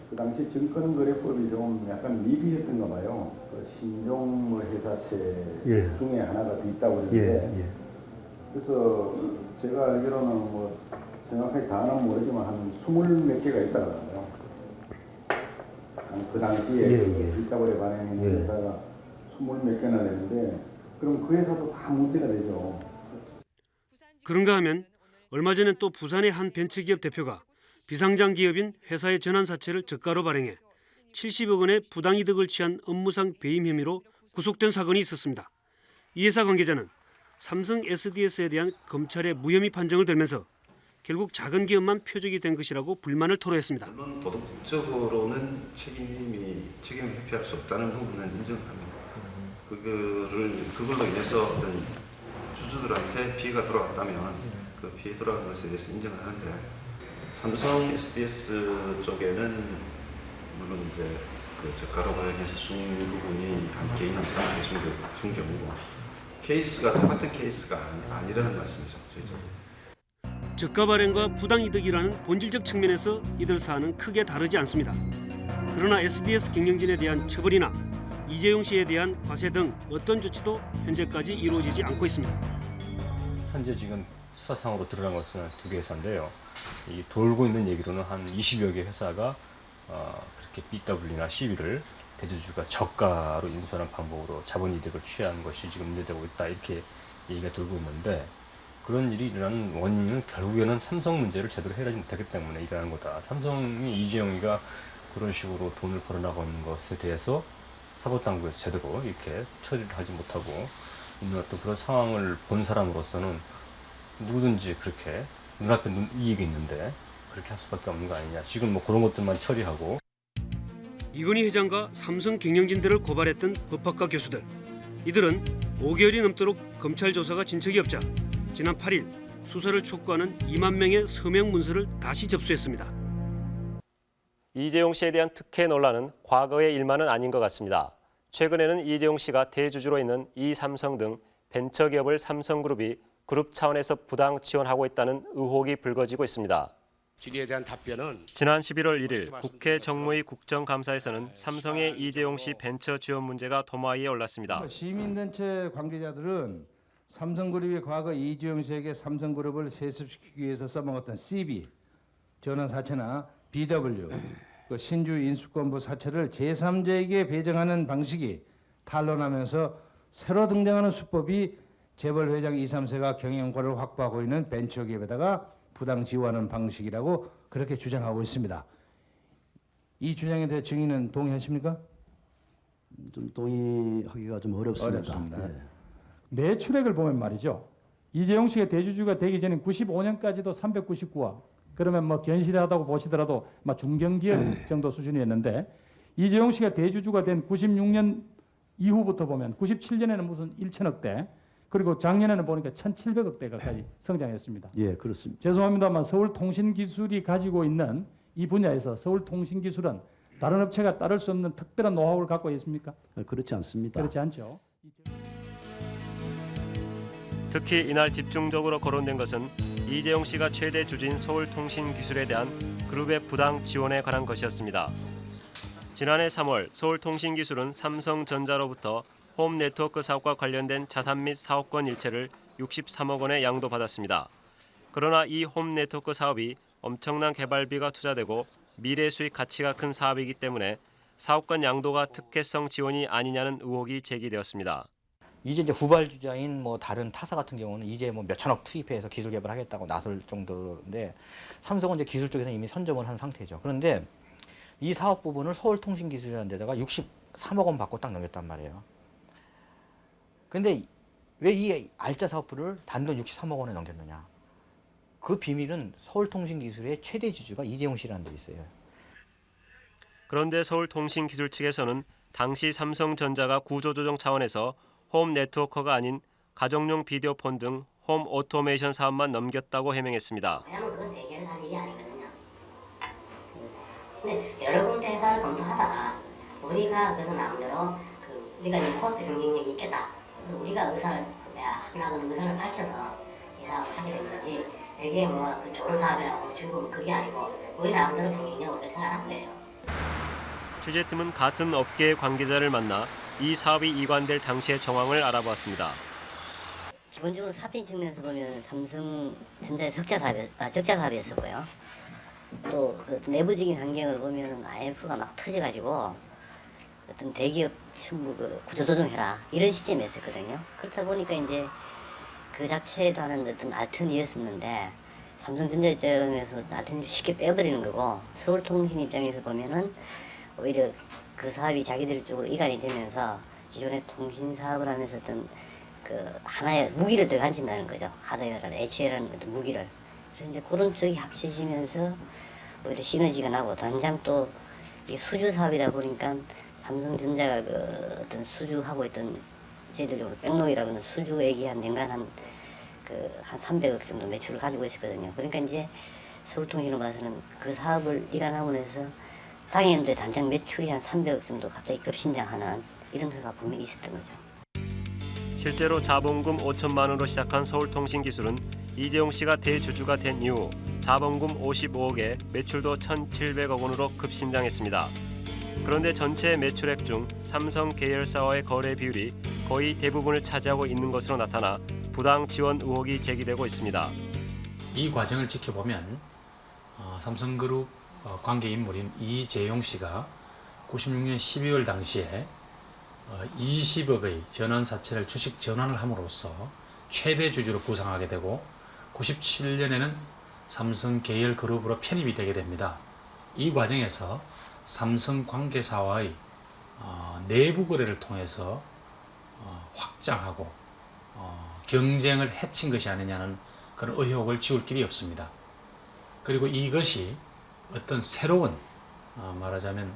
그 당시 증권거래법이 좀 약간 미비했던가 봐요. 그 신종 뭐 회사채 예. 중에 하나가 더 있다고 그러는데 그래서 제가 알기로는 뭐 정확하게 다는 모르지만 한 스물 몇 개가 있다고. 그 당시에 예, 그 빗다고래 반응했는 예. 회사가 스물 몇 개나 되는데 그럼 그 회사도 다 문제가 되죠. 그런가 하면 얼마 전엔 또 부산의 한 벤처기업 대표가 비상장 기업인 회사의 전환 사채를 저가로 발행해 70억 원의 부당이득을 취한 업무상 배임 혐의로 구속된 사건이 있었습니다. 이 회사 관계자는 삼성 SDS에 대한 검찰의 무혐의 판정을 들면서 결국 작은 기업만 표적이 된 것이라고 불만을 토로했습니다. 물론 도덕적으로는 책임이 책임을 회피할 수 없다는 부분은 인정합니다. 그거를 그걸로 인해서 어떤 주주들한테 피해가 돌아왔다면 그 피해 돌아간 것에 대해서 인정을 하는데 삼성 SDS 쪽에는 물론 이제 그 저가로 발행해서 준 부분이 한 개인 한 사람에게 준, 경우고 케이스가 똑같은 케이스가 아니, 아니라는 말씀이죠 저희적으로. 저가 발행과 부당이득이라는 본질적 측면에서 이들 사안은 크게 다르지 않습니다. 그러나 SDS 경영진에 대한 처벌이나 이재용 씨에 대한 과세 등 어떤 조치도 현재까지 이루어지지 않고 있습니다. 현재 지금 수사상으로 드러난 것은 두 개 회사인데요. 이 돌고 있는 얘기로는 한 20여 개 회사가 어, 그렇게 BW나 CB를 대주주가 저가로 인수하는 방법으로 자본 이득을 취한 것이 지금 문제되고 있다 이렇게 얘기가 돌고 있는데 그런 일이 일어나는 원인은 결국에는 삼성 문제를 제대로 해결하지 못했기 때문에 일어나는 거다. 삼성이 이재용이가 그런 식으로 돈을 벌어나가는 것에 대해서 사법당국에서 제대로 이렇게 처리를 하지 못하고 있는 어떤 그런 상황을 본 사람으로서는 누구든지 그렇게 눈앞에 눈, 이익이 있는데 그렇게 할 수밖에 없는 거 아니냐. 지금 뭐 그런 것들만 처리하고 이건희 회장과 삼성 경영진들을 고발했던 법학과 교수들. 이들은 5개월이 넘도록 검찰 조사가 진척이 없자 지난 8일 수사를 촉구하는 2만 명의 서명 문서를 다시 접수했습니다. 이재용 씨에 대한 특혜 논란은 과거의 일만은 아닌 것 같습니다. 최근에는 이재용 씨가 대주주로 있는 이삼성 등 벤처기업을 삼성그룹이 그룹 차원에서 부당 지원하고 있다는 의혹이 불거지고 있습니다. 질의에 대한 답변은 지난 11월 1일 국회 정무위 국정감사에서는 삼성의 이재용 씨 벤처 지원 문제가 도마 위에 올랐습니다. 시민단체 관계자들은 삼성그룹이 과거 이주영 씨에게 삼성그룹을 세습시키기 위해서 써먹었던 CB, 전환 사채나 BW, 그 신주 인수권부 사채를 제3자에게 배정하는 방식이 탄론하면서 새로 등장하는 수법이 재벌 회장 2, 3세가 경영권을 확보하고 있는 벤처기업에다가 부당 지원하는 방식이라고 그렇게 주장하고 있습니다. 이 주장에 대해 증인은 동의하십니까? 좀 동의하기가 좀 어렵습니다. 어렵습니다. 예. 매출액을 보면 말이죠. 이재용 씨가 대주주가 되기 전에 95년까지도 399억. 그러면 뭐 견실하다고 보시더라도 막 중견기업 정도 수준이었는데 이재용 씨가 대주주가 된 96년 이후부터 보면 97년에는 무슨 1천억대 그리고 작년에는 보니까 1,700억대 가까이 성장했습니다. 예, 그렇습니다. 죄송합니다만 서울통신기술이 가지고 있는 이 분야에서 서울통신기술은 다른 업체가 따를 수 없는 특별한 노하우를 갖고 있습니까? 아, 그렇지 않습니다. 그렇지 않죠. 특히 이날 집중적으로 거론된 것은 이재용 씨가 최대 주주인 서울통신기술에 대한 그룹의 부당 지원에 관한 것이었습니다. 지난해 3월 서울통신기술은 삼성전자로부터 홈네트워크 사업과 관련된 자산 및 사업권 일체를 63억 원에 양도받았습니다. 그러나 이 홈네트워크 사업이 엄청난 개발비가 투자되고 미래 수익 가치가 큰 사업이기 때문에 사업권 양도가 특혜성 지원이 아니냐는 의혹이 제기되었습니다. 이제 이제 후발주자인 뭐 다른 타사 같은 경우는 이제 뭐 몇천억 투입해서 기술 개발하겠다고 나설 정도인데 삼성은 이제 기술 쪽에서 이미 선점을 한 상태죠. 그런데 이 사업 부분을 서울통신기술이라는 데다가 63억 원 받고 딱 넘겼단 말이에요. 근데 왜 이 알짜 사업부를 단돈 63억 원에 넘겼느냐? 그 비밀은 서울통신기술의 최대 주주가 이재용 씨라는 데 있어요. 그런데 서울통신기술 측에서는 당시 삼성전자가 구조조정 차원에서 홈 네트워크가 아닌 가정용 비디오 폰 등 홈 오토메이션 사업만 넘겼다고 해명했습니다. 그건 대기업에서 하는 일이 아니거든요. 근데 여러 군데 회사를 검토하다가 우리가 그래서 나름대로 그 우리가 이 코스트 경쟁력이 있겠다. 그래서 우리가 인수를 하려는 의사를 밝혀서 이 사업을 하게 된 거지. 이게 뭐그 좋은 사업이라고 주고 그게 아니고 우리 나름대로 경쟁력을 생각한 거예요. 취재팀은 같은 업계의 관계자를 만나 이 사업이 이관될 당시의 정황을 알아보았습니다. 기본적으로 사업인 측면에서 보면 삼성전자의 적자 사업이, 아, 적자 사업이었었고요. 또 그 내부적인 환경을 보면 IMF가 막 터져가지고 어떤 대기업 전부 그 구조조정해라 이런 시점이었었거든요. 그렇다 보니까 이제 그 자체도 하는 어떤 알턴이었었는데 삼성전자 입장에서 알턴을 쉽게 빼버리는 거고 서울통신 입장에서 보면은 오히려 그 사업이 자기들 쪽으로 이관이 되면서 기존의 통신 사업을 하면서 어떤 그 하나의 무기를 더 가진다는 거죠. 하드웨어라는 HL라는 어떤 무기를. 그래서 이제 그런 쪽이 합쳐지면서 오히려 시너지가 나고 당장 또 이게 수주 사업이다 보니까 삼성전자가 그 어떤 수주하고 있던 저희들적으로 백록이라고 하는 수주액이 한年간 한 그한 300억 정도 매출을 가지고 있었거든요. 그러니까 이제 서울통신으로 봐서는 그 사업을 이관하고 나서 당연도에 당장 매출이 한 300억 정도 갑자기 급신장하는 이런 효과가 분명히 있었던 거죠. 실제로 자본금 5천만 원으로 시작한 서울통신기술은 이재용 씨가 대주주가 된 이후 자본금 55억에 매출도 1,700억 원으로 급신장했습니다. 그런데 전체 매출액 중 삼성 계열사와의 거래 비율이 거의 대부분을 차지하고 있는 것으로 나타나 부당 지원 의혹이 제기되고 있습니다. 이 과정을 지켜보면 어, 삼성그룹 어, 관계 인물인 이재용 씨가 96년 12월 당시에 어, 20억의 전환 사채를 주식 전환을 함으로써 최대 주주로 구상하게 되고 97년에는 삼성 계열 그룹으로 편입이 되게 됩니다. 이 과정에서 삼성 관계사와의 어, 내부 거래를 통해서 어, 확장하고 어, 경쟁을 해친 것이 아니냐는 그런 의혹을 지울 길이 없습니다. 그리고 이것이 어떤 새로운 어, 말하자면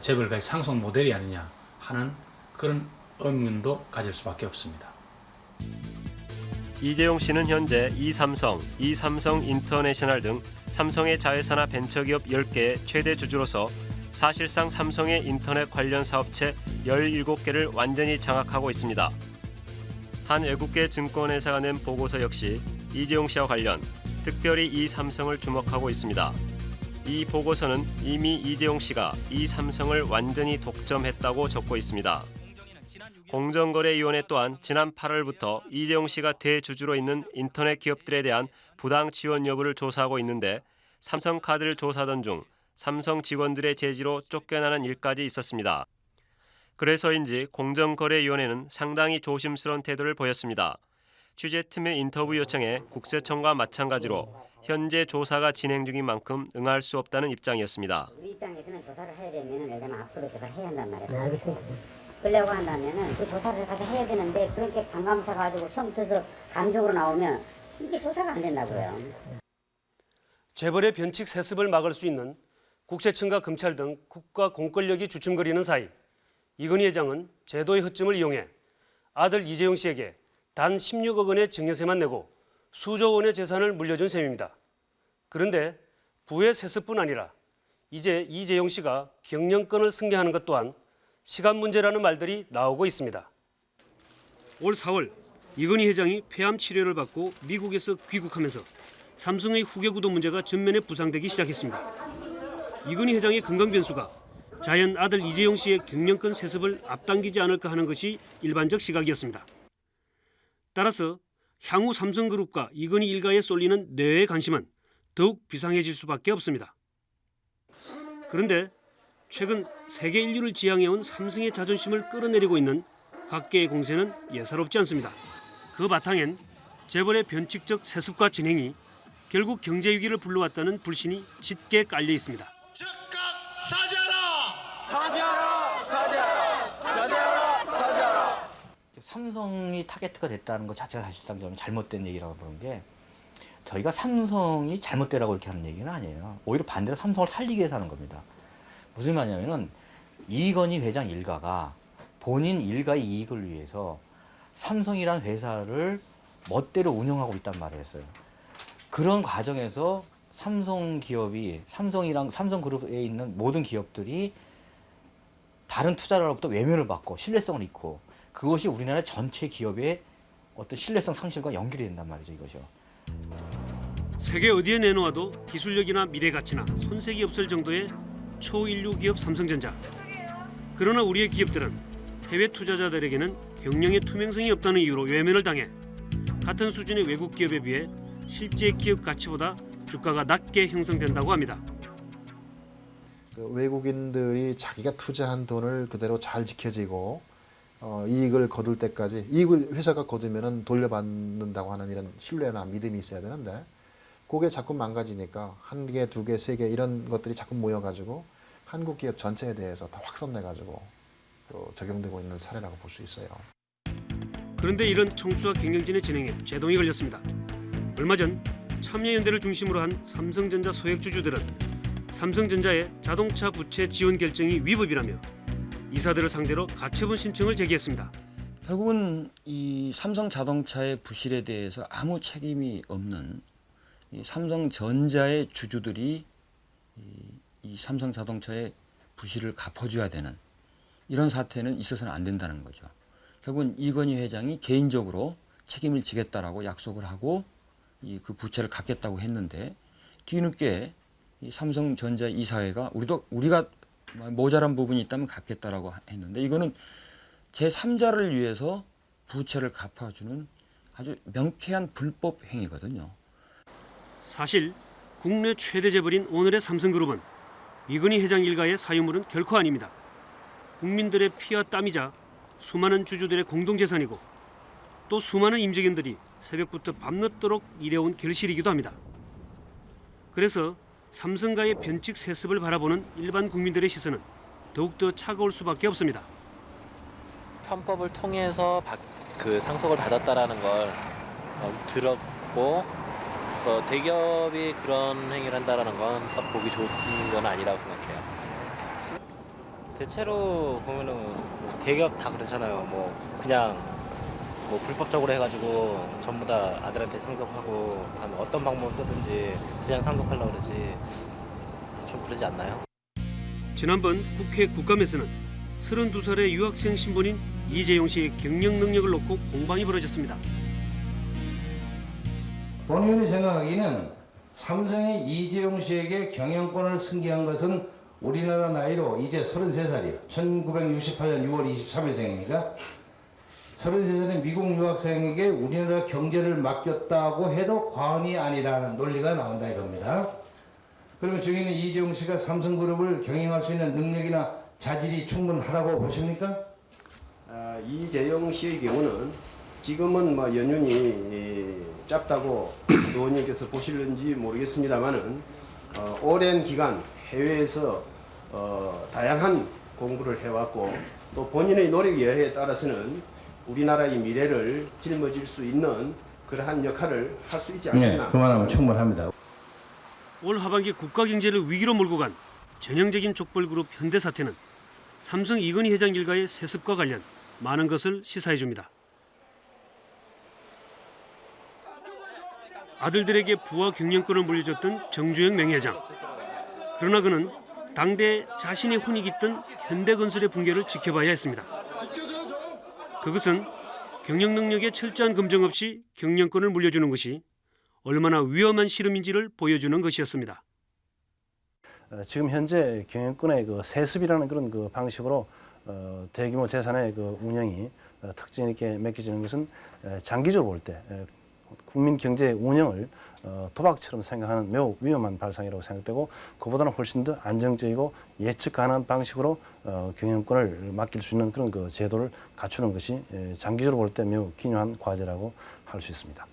재벌가의 상속 모델이 아니냐 하는 그런 의문도 가질 수밖에 없습니다. 이재용 씨는 현재 이삼성, 이삼성 인터내셔널 등 삼성의 자회사나 벤처기업 10개의 최대 주주로서 사실상 삼성의 인터넷 관련 사업체 17개를 완전히 장악하고 있습니다. 한 외국계 증권회사가 낸 보고서 역시 이재용 씨와 관련 특별히 이 삼성을 주목하고 있습니다. 이 보고서는 이미 이재용 씨가 이 삼성을 완전히 독점했다고 적고 있습니다. 공정거래위원회 또한 지난 8월부터 이재용 씨가 대주주로 있는 인터넷 기업들에 대한 부당 지원 여부를 조사하고 있는데 삼성카드를 조사하던 중 삼성 직원들의 제지로 쫓겨나는 일까지 있었습니다. 그래서인지 공정거래위원회는 상당히 조심스러운 태도를 보였습니다. 취재팀의 인터뷰 요청에 국세청과 마찬가지로 현재 조사가 진행 중인 만큼 응할 수 없다는 입장이었습니다. 우리 입장에서는 조사를 해야 되면 예를 들면 앞으로 조사를 해야 한단 말이에요. 알겠습니다. 그러려고 한다면은 그 조사를 가서 해야 되는데 그렇게 반감사 가지고 처음부터 감정으로 나오면 이게 조사가 안 된다고요. 재벌의 변칙 세습을 막을 수 있는 국세청과 검찰 등 국가 공권력이 주춤거리는 사이 이건희 회장은 제도의 허점을 이용해 아들 이재용 씨에게 단 16억 원의 증여세만 내고 수조 원의 재산을 물려준 셈입니다. 그런데 부의 세습뿐 아니라 이제 이재용 씨가 경영권을 승계하는 것 또한 시간 문제라는 말들이 나오고 있습니다. 올 4월 이건희 회장이 폐암 치료를 받고 미국에서 귀국하면서 삼성의 후계 구도 문제가 전면에 부상되기 시작했습니다. 이건희 회장의 건강 변수가 자연 아들 이재용 씨의 경영권 세습을 앞당기지 않을까 하는 것이 일반적 시각이었습니다. 따라서 향후 삼성그룹과 이건희 일가에 쏠리는 뇌의 관심은 더욱 비상해질 수밖에 없습니다. 그런데 최근 세계 인류를 지향해온 삼성의 자존심을 끌어내리고 있는 각계의 공세는 예사롭지 않습니다. 그 바탕엔 재벌의 변칙적 세습과 진행이 결국 경제 위기를 불러왔다는 불신이 짙게 깔려 있습니다. 사죄하라! 사죄하라! 사죄하라! 사죄하라! 삼성이 타겟가 됐다는 것 자체가 사실상 저는 잘못된 얘기라고 보는 게 저희가 삼성이 잘못되라고 이렇게 하는 얘기는 아니에요. 오히려 반대로 삼성을 살리기 위해서 하는 겁니다. 무슨 말이냐면은 이건희 회장 일가가 본인 일가의 이익을 위해서 삼성이란 회사를 멋대로 운영하고 있단 말을 했어요. 그런 과정에서 삼성 기업이 삼성이랑 삼성 그룹에 있는 모든 기업들이 다른 투자자로부터 외면을 받고 신뢰성을 잃고 그것이 우리나라 전체 기업의 어떤 신뢰성 상실과 연결이 된단 말이죠 이것이요. 세계 어디에 내놓아도 기술력이나 미래 가치나 손색이 없을 정도의 초인류 기업 삼성전자. 그러나 우리의 기업들은 해외 투자자들에게는 경영의 투명성이 없다는 이유로 외면을 당해 같은 수준의 외국 기업에 비해 실제 기업 가치보다 주가가 낮게 형성된다고 합니다. 그 외국인들이 자기가 투자한 돈을 그대로 잘 지켜지고 어, 이익을 거둘 때까지 이익을 회사가 거두면은 돌려받는다고 하는 이런 신뢰나 믿음이 있어야 되는데 그게 자꾸 망가지니까 한 개, 두 개, 세 개 이런 것들이 자꾸 모여가지고 한국 기업 전체에 대해서 다 확산돼가지고 또 적용되고 있는 사례라고 볼 수 있어요. 그런데 이런 청수와 경영진의 진행에 제동이 걸렸습니다. 얼마 전 참여연대를 중심으로 한 삼성전자 소액 주주들은 삼성전자의 자동차 부채 지원 결정이 위법이라며 이사들을 상대로 가처분 신청을 제기했습니다. 결국은 이 삼성 자동차의 부실에 대해서 아무 책임이 없는 이 삼성전자의 주주들이 이, 이 삼성 자동차의 부실을 갚아줘야 되는 이런 사태는 있어서는 안 된다는 거죠. 결국은 이건희 회장이 개인적으로 책임을 지겠다라고 약속을 하고 이 그 부채를 갚겠다고 했는데 뒤늦게 이 삼성전자 이사회가 우리도 우리가 모자란 부분이 있다면 갚겠다라고 했는데 이거는 제 3자를 위해서 부채를 갚아주는 아주 명쾌한 불법 행위거든요. 사실 국내 최대 재벌인 오늘의 삼성그룹은 이건희 회장 일가의 사유물은 결코 아닙니다. 국민들의 피와 땀이자 수많은 주주들의 공동재산이고 또 수많은 임직원들이 새벽부터 밤늦도록 일해온 결실이기도 합니다. 그래서 삼성가의 변칙 세습을 바라보는 일반 국민들의 시선은 더욱더 차가울 수밖에 없습니다. 편법을 통해서 바- 그 상속을 받았다라는 걸 어, 들었고 그래서 대기업이 그런 행위를 한다라는 건 썩 보기 좋은 건 아니라고 생각해요. 대체로 보면은 뭐 대기업 다 그렇잖아요. 뭐 그냥 뭐 불법적으로 해가지고 전부 다 아들한테 상속하고 한 어떤 방법을 쓰든지 그냥 상속하려고 그러지 대충 그러지 않나요? 지난번 국회 국감에서는 32살의 유학생 신분인 이재용 씨의 경영 능력을 놓고 공방이 벌어졌습니다. 본 의원이 생각하기는 삼성이 이재용 씨에게 경영권을 승계한 것은 우리나라 나이로 이제 33살이에요. 1968년 6월 23일생이니까 33살의 미국 유학생에게 우리나라 경제를 맡겼다고 해도 과언이 아니라는 논리가 나온다 이겁니다. 그러면 저희는 이재용 씨가 삼성그룹을 경영할 수 있는 능력이나 자질이 충분하다고 보십니까? 아, 이재용 씨의 경우는 지금은 뭐 연륜이 예, 짧다고 [CLEARS THROAT] 의원님께서 보실는지 모르겠습니다만은 어, 오랜 기간 해외에서 어, 다양한 공부를 해왔고 또 본인의 노력 여하에 따라서는 우리나라의 미래를 짊어질 수 있는 그러한 역할을 할 수 있지 네, 않겠나. 그만하면 충분합니다. 올 하반기 국가 경제를 위기로 몰고 간 전형적인 족벌 그룹 현대사태는 삼성 이건희 회장 일가의 세습과 관련 많은 것을 시사해 줍니다. 아들들에게 부와 경영권을 물려줬던 정주영 명예회장. 그러나 그는 당대 자신의 혼이 깃든 현대건설의 붕괴를 지켜봐야 했습니다. 그것은 경영 능력에 철저한 검증 없이 경영권을 물려주는 것이 얼마나 위험한 실험인지를 보여주는 것이었습니다. 어, 지금 현재 경영권의 그 세습이라는 그런 그 방식으로 어, 대규모 재산의 그 운영이 어, 특징 있게 맡겨지는 것은 에, 장기적으로 볼 때 국민 경제 운영을 어, 도박처럼 생각하는 매우 위험한 발상이라고 생각되고 그보다는 훨씬 더 안정적이고 예측 가능한 방식으로 어, 경영권을 맡길 수 있는 그런 그 제도를 갖추는 것이 에, 장기적으로 볼 때 매우 기묘한 과제라고 할 수 있습니다.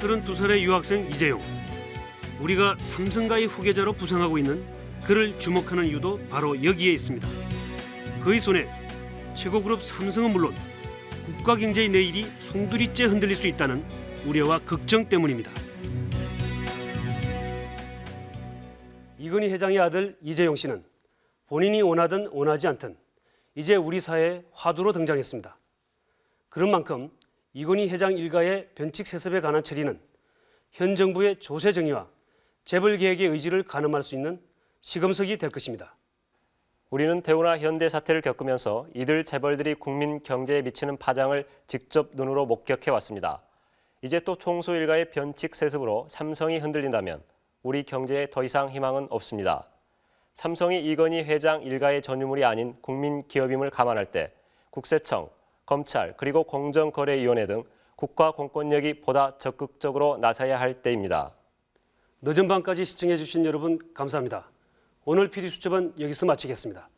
32살의 유학생 이재용. 우리가 삼성가의 후계자로 부상하고 있는 그를 주목하는 이유도 바로 여기에 있습니다. 그의 손에 최고그룹 삼성은 물론 국가 경제의 내일이 송두리째 흔들릴 수 있다는 우려와 걱정 때문입니다. 이건희 회장의 아들 이재용 씨는 본인이 원하든 원하지 않든 이제 우리 사회의 화두로 등장했습니다. 그런 만큼 이건희 회장 일가의 변칙 세습에 관한 처리는 현 정부의 조세 정의와 재벌 개혁의 의지를 가늠할 수 있는 시금석이 될 것입니다. 우리는 대우나 현대 사태를 겪으면서 이들 재벌들이 국민 경제에 미치는 파장을 직접 눈으로 목격해 왔습니다. 이제 또 총수 일가의 변칙 세습으로 삼성이 흔들린다면 우리 경제에 더 이상 희망은 없습니다. 삼성이 이건희 회장 일가의 전유물이 아닌 국민 기업임을 감안할 때 국세청, 검찰 그리고 공정거래위원회 등 국가 공권력이 보다 적극적으로 나서야 할 때입니다. 늦은 밤까지 시청해 주신 여러분 감사합니다. 오늘 PD 수첩은 여기서 마치겠습니다.